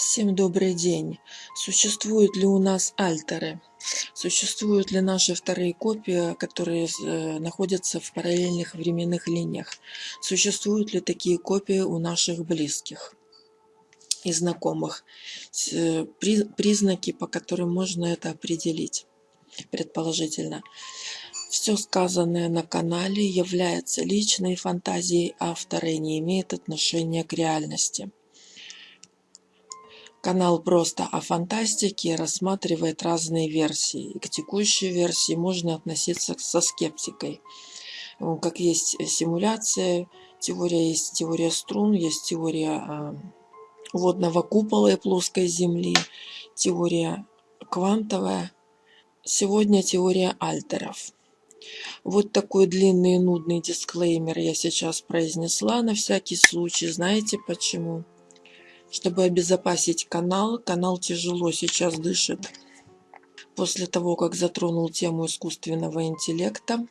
Всем добрый день. Существуют ли у нас альтеры? Существуют ли наши вторые копии, которые э, находятся в параллельных временных линиях? Существуют ли такие копии у наших близких и знакомых? Э, признаки, по которым можно это определить, предположительно. Все сказанное на канале является личной фантазией автора и не имеет отношения к реальности. Канал просто о фантастике рассматривает разные версии. И к текущей версии можно относиться со скептикой. Как есть симуляция, теория есть теория струн, есть теория а, водного купола и плоской земли, теория квантовая. Сегодня теория альтеров. Вот такой длинный и нудный дисклеймер я сейчас произнесла на всякий случай. Знаете почему? Чтобы обезопасить канал, канал тяжело сейчас дышит. После того, как затронул тему искусственного интеллекта,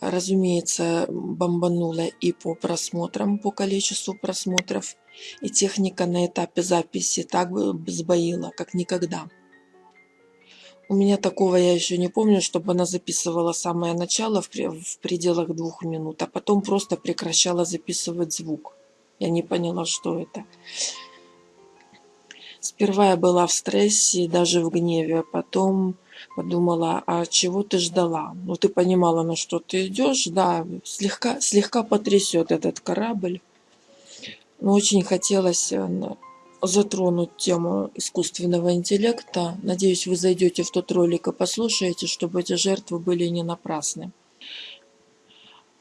разумеется, бомбануло и по просмотрам, по количеству просмотров, и техника на этапе записи так сбоила, как никогда. У меня такого я еще не помню, чтобы она записывала самое начало в пределах двух минут, а потом просто прекращала записывать звук. Я не поняла, что это. Сперва я была в стрессе, даже в гневе, а потом подумала, а чего ты ждала? Ну, ты понимала, на что ты идешь, да, слегка, слегка потрясет этот корабль. Но очень хотелось э, затронуть тему искусственного интеллекта. Надеюсь, вы зайдете в тот ролик и послушаете, чтобы эти жертвы были не напрасны.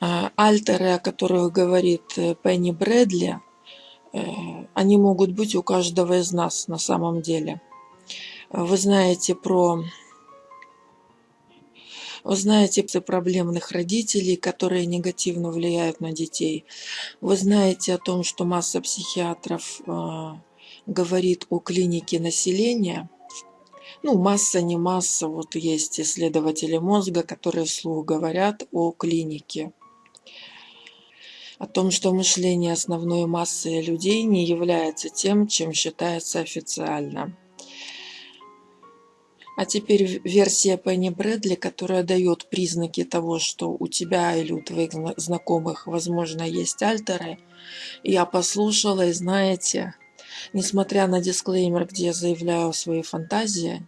А, альтеры, о которых говорит э, Пенни Брэдли, э, они могут быть у каждого из нас на самом деле. Вы знаете про вы знаете проблемных родителей, которые негативно влияют на детей. Вы знаете о том, что масса психиатров э, говорит о клинике населения. Ну, масса, не масса. Вот есть исследователи мозга, которые вслух говорят о клинике о том, что мышление основной массы людей не является тем, чем считается официально. А теперь версия Пенни Брэдли, которая дает признаки того, что у тебя или у твоих знакомых, возможно, есть альтеры. Я послушала, и знаете, несмотря на дисклеймер, где я заявляю свои фантазии,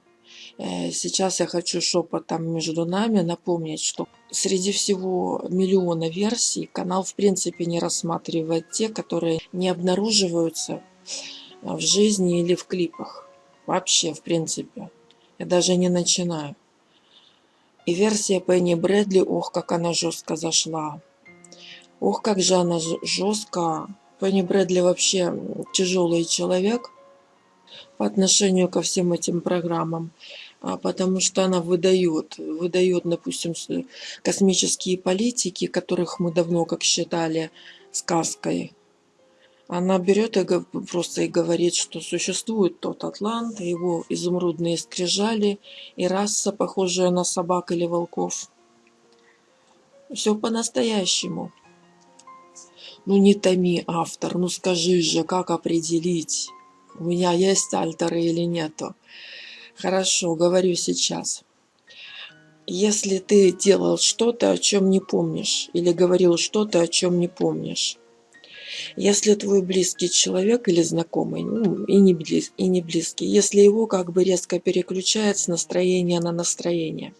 сейчас я хочу шепотом между нами напомнить, что среди всего миллиона версий канал в принципе не рассматривает те, которые не обнаруживаются в жизни или в клипах. Вообще, в принципе. Я даже не начинаю. И версия Пенни Брэдли, ох, как она жестко зашла. Ох, как же она жестко. Пенни Брэдли вообще тяжелый человек по отношению ко всем этим программам, потому что она выдает, выдает, допустим, космические политики, которых мы давно, как считали, сказкой. Она берет и просто и говорит, что существует тот Атлант, его изумрудные скрижали и раса, похожая на собак или волков. Все по-настоящему. Ну не томи, автор, ну скажи же, как определить? у меня есть альтеры или нету. Хорошо, говорю сейчас. Если ты делал что-то, о чем не помнишь, или говорил что-то, о чем не помнишь, если твой близкий человек или знакомый, ну, и, не близ, и не близкий, если его как бы резко переключает с настроения на настроение.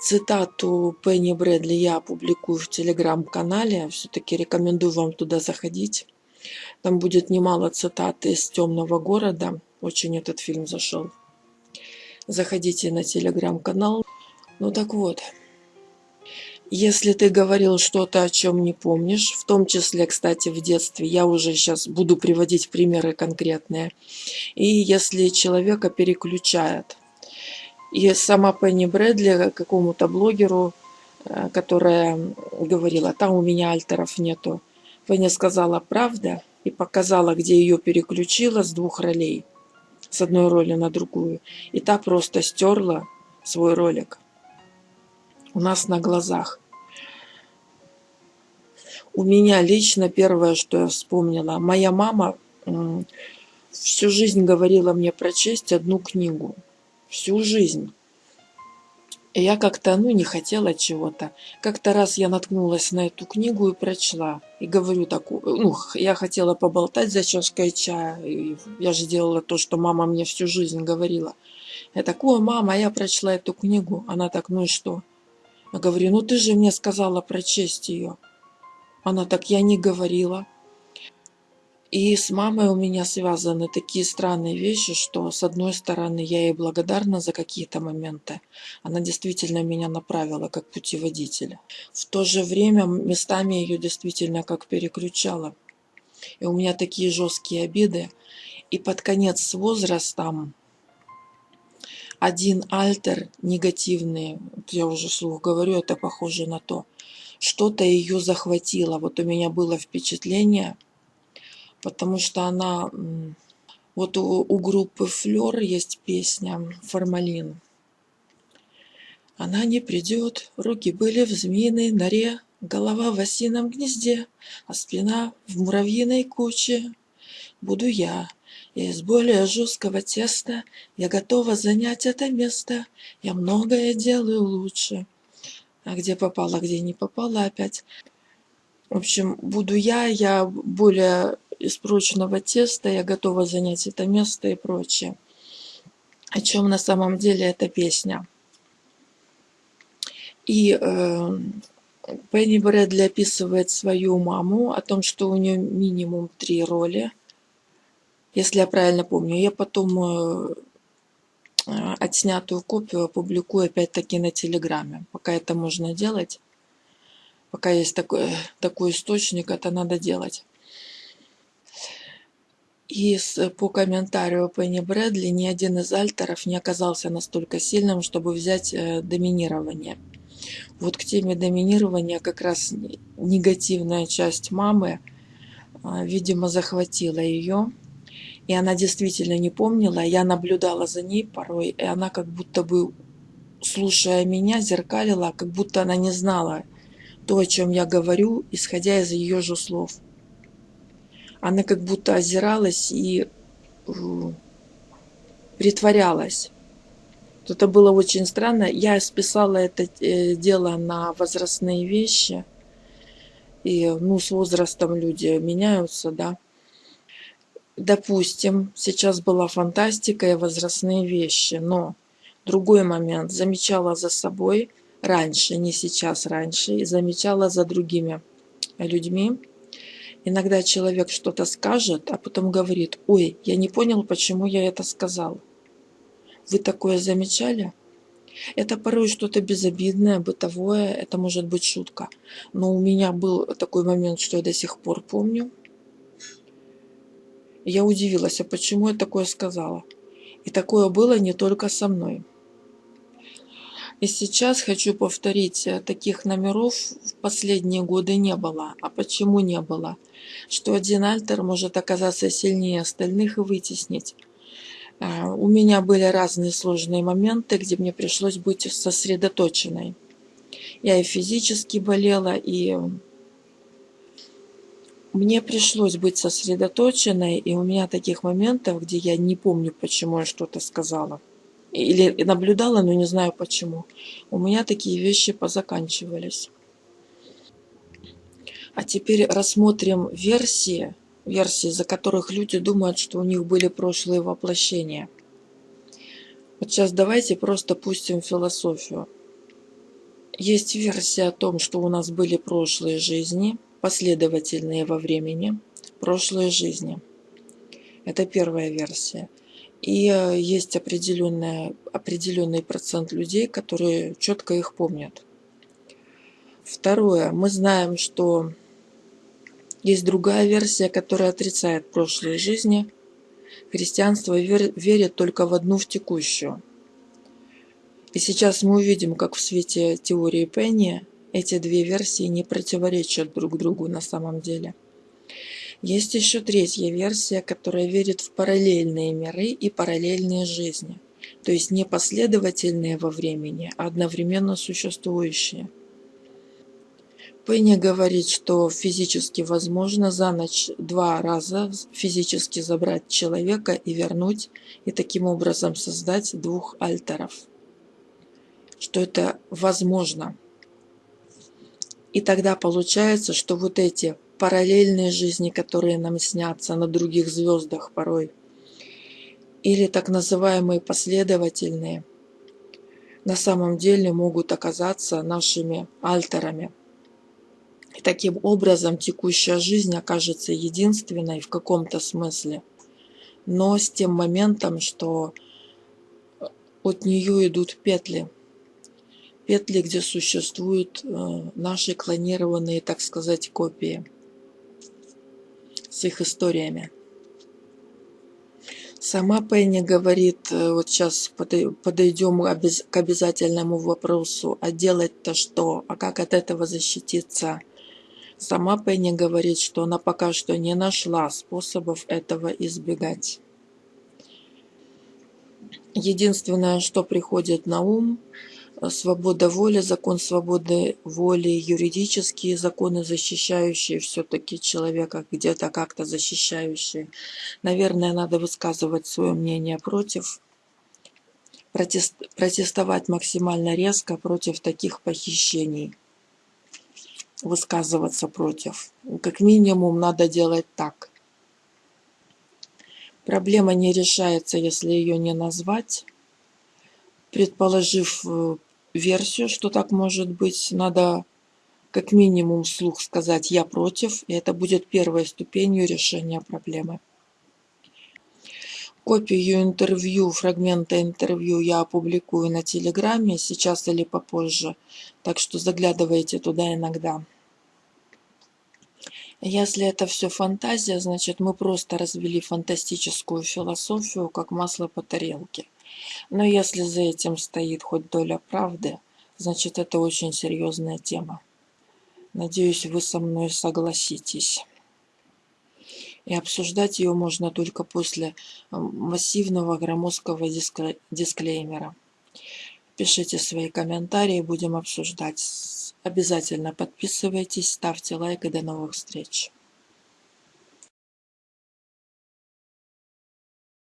Цитату Пенни Брэдли я опубликую в телеграм-канале, все-таки рекомендую вам туда заходить. Там будет немало цитат из «Темного города». Очень этот фильм зашел. Заходите на телеграм-канал. Ну так вот, если ты говорил что-то, о чем не помнишь, в том числе, кстати, в детстве, я уже сейчас буду приводить примеры конкретные, и если человека переключает, и сама Пенни Брэдли какому-то блогеру, э, которая говорила, там у меня альтеров нету, Пенни сказала, правда, и показала, где ее переключила с двух ролей, с одной роли на другую. И та просто стерла свой ролик у нас на глазах. У меня лично первое, что я вспомнила, моя мама всю жизнь говорила мне прочесть одну книгу. Всю жизнь. Я как-то, ну, не хотела чего-то. Как-то раз я наткнулась на эту книгу и прочла. И говорю такую, ну, я хотела поболтать за чашкой чая. И я же делала то, что мама мне всю жизнь говорила. Я такую, мама, я прочла эту книгу. Она так, ну и что? Я говорю, ну ты же мне сказала прочесть ее. Она так, я не говорила. И с мамой у меня связаны такие странные вещи, что с одной стороны я ей благодарна за какие-то моменты. Она действительно меня направила как путеводителя. В то же время местами ее действительно как переключала. И у меня такие жесткие обиды. И под конец с возрастом один альтер негативный, я уже слух говорю, это похоже на то, что-то ее захватило. Вот у меня было впечатление – потому что она... Вот у, у группы Флер есть песня «Формалин». Она не придет, руки были в змеиной норе, Голова в осином гнезде, а спина в муравьиной куче. Буду я, я из более жесткого теста, Я готова занять это место, Я многое делаю лучше. А где попала, где не попала опять. В общем, буду я, я более из прочного теста, я готова занять это место и прочее. О чем на самом деле эта песня. И э, Пенни Брэдли описывает свою маму, о том, что у нее минимум три роли. Если я правильно помню. Я потом э, отснятую копию опубликую опять-таки на Телеграме. Пока это можно делать. Пока есть такой, такой источник, это надо делать. И по комментарию Пенни Брэдли ни один из альтеров не оказался настолько сильным, чтобы взять э, доминирование. Вот к теме доминирования как раз негативная часть мамы, а, видимо, захватила ее. И она действительно не помнила. Я наблюдала за ней порой, и она как будто бы, слушая меня, зеркалила, как будто она не знала то, о чем я говорю, исходя из ее же слов она как будто озиралась и э, притворялась. Это было очень странно. Я списала это э, дело на возрастные вещи. И, ну, с возрастом люди меняются, да. Допустим, сейчас была фантастика и возрастные вещи, но другой момент. Замечала за собой раньше, не сейчас, раньше, и замечала за другими людьми, Иногда человек что-то скажет, а потом говорит, ой, я не понял, почему я это сказал. Вы такое замечали? Это порой что-то безобидное, бытовое, это может быть шутка. Но у меня был такой момент, что я до сих пор помню. Я удивилась, а почему я такое сказала? И такое было не только со мной. И сейчас хочу повторить, э, таких номеров в последние годы не было. А почему не было? Что один альтер может оказаться сильнее остальных и вытеснить. Э, у меня были разные сложные моменты, где мне пришлось быть сосредоточенной. Я и физически болела, и мне пришлось быть сосредоточенной, и у меня таких моментов, где я не помню, почему я что-то сказала или наблюдала, но не знаю почему. У меня такие вещи позаканчивались. А теперь рассмотрим версии, версии, за которых люди думают, что у них были прошлые воплощения. Вот сейчас давайте просто пустим философию. Есть версия о том, что у нас были прошлые жизни, последовательные во времени, прошлые жизни. Это первая версия. И э, есть определенный, определенный процент людей, которые четко их помнят. Второе. Мы знаем, что есть другая версия, которая отрицает прошлые жизни. Христианство верит только в одну, в текущую. И сейчас мы увидим, как в свете теории Пенни эти две версии не противоречат друг другу на самом деле. Есть еще третья версия, которая верит в параллельные миры и параллельные жизни, то есть не последовательные во времени, а одновременно существующие. Пенни говорит, что физически возможно за ночь два раза физически забрать человека и вернуть, и таким образом создать двух альтеров. Что это возможно. И тогда получается, что вот эти параллельные жизни, которые нам снятся на других звездах порой, или так называемые последовательные, на самом деле могут оказаться нашими альтерами. И таким образом текущая жизнь окажется единственной в каком-то смысле, но с тем моментом, что от нее идут петли – петли, где существуют э, наши клонированные, так сказать, копии с их историями. Сама Пенни говорит, э, вот сейчас подойдем к обязательному вопросу, а делать-то что, а как от этого защититься? Сама Пенни говорит, что она пока что не нашла способов этого избегать. Единственное, что приходит на ум – свобода воли, закон свободы воли, юридические законы, защищающие все-таки человека, где-то как-то защищающие. Наверное, надо высказывать свое мнение против, протест, протестовать максимально резко против таких похищений, высказываться против. Как минимум надо делать так. Проблема не решается, если ее не назвать предположив э, версию, что так может быть, надо как минимум вслух сказать «я против», и это будет первой ступенью решения проблемы. Копию интервью, фрагмента интервью я опубликую на Телеграме сейчас или попозже, так что заглядывайте туда иногда. Если это все фантазия, значит мы просто развели фантастическую философию, как масло по тарелке. Но если за этим стоит хоть доля правды, значит это очень серьезная тема. Надеюсь, вы со мной согласитесь. И обсуждать ее можно только после массивного громоздкого дисклеймера. Пишите свои комментарии, будем обсуждать. Обязательно подписывайтесь, ставьте лайк и до новых встреч.